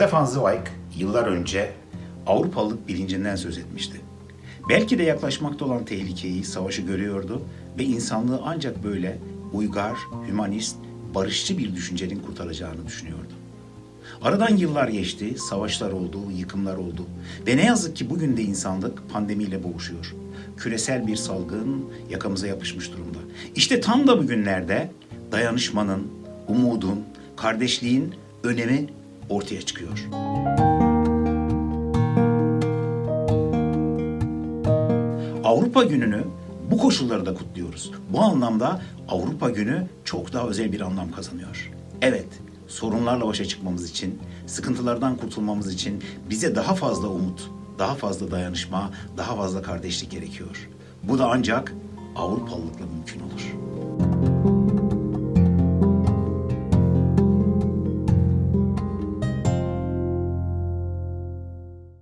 Stefan Zweig yıllar önce Avrupalılık bilincinden söz etmişti. Belki de yaklaşmakta olan tehlikeyi, savaşı görüyordu ve insanlığı ancak böyle uygar, hümanist, barışçı bir düşüncenin kurtaracağını düşünüyordu. Aradan yıllar geçti, savaşlar oldu, yıkımlar oldu ve ne yazık ki bugün de insanlık pandemiyle boğuşuyor. Küresel bir salgın yakamıza yapışmış durumda. İşte tam da bugünlerde dayanışmanın, umudun, kardeşliğin önemi ortaya çıkıyor. Avrupa Günü'nü bu koşullarda kutluyoruz. Bu anlamda Avrupa Günü çok daha özel bir anlam kazanıyor. Evet, sorunlarla başa çıkmamız için, sıkıntılardan kurtulmamız için bize daha fazla umut, daha fazla dayanışma, daha fazla kardeşlik gerekiyor. Bu da ancak Avrupalılıkla mümkün olur.